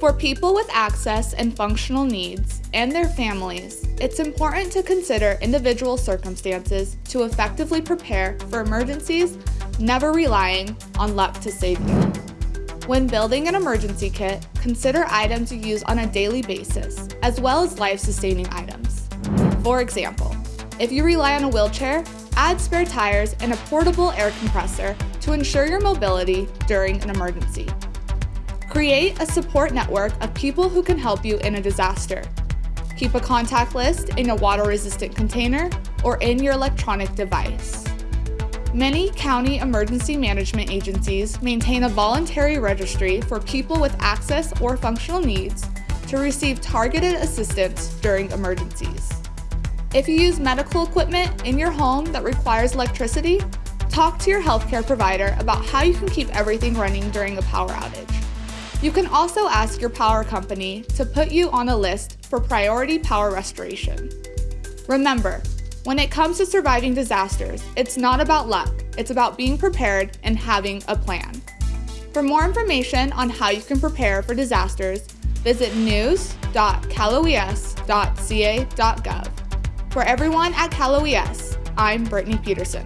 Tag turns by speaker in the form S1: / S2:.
S1: For people with access and functional needs and their families, it's important to consider individual circumstances to effectively prepare for emergencies, never relying on luck to save you. When building an emergency kit, consider items you use on a daily basis, as well as life-sustaining items. For example, if you rely on a wheelchair, add spare tires and a portable air compressor to ensure your mobility during an emergency. Create a support network of people who can help you in a disaster. Keep a contact list in a water-resistant container or in your electronic device. Many county emergency management agencies maintain a voluntary registry for people with access or functional needs to receive targeted assistance during emergencies. If you use medical equipment in your home that requires electricity, talk to your healthcare provider about how you can keep everything running during a power outage. You can also ask your power company to put you on a list for priority power restoration. Remember, when it comes to surviving disasters, it's not about luck, it's about being prepared and having a plan. For more information on how you can prepare for disasters, visit news.caloes.ca.gov. For everyone at Cal OES, I'm Brittany Peterson.